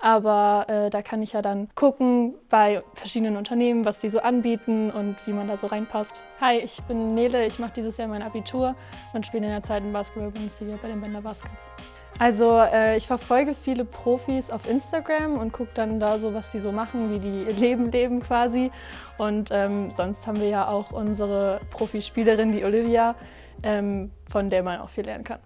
Aber äh, da kann ich ja dann gucken bei verschiedenen Unternehmen, was die so anbieten und wie man da so reinpasst. Hi, ich bin Nele, ich mache dieses Jahr mein Abitur und spiele in der zweiten Basketball-Bundesliga bei den Bender Baskets. Also äh, ich verfolge viele Profis auf Instagram und gucke dann da so, was die so machen, wie die ihr Leben leben quasi. Und ähm, sonst haben wir ja auch unsere Profispielerin, die Olivia, ähm, von der man auch viel lernen kann.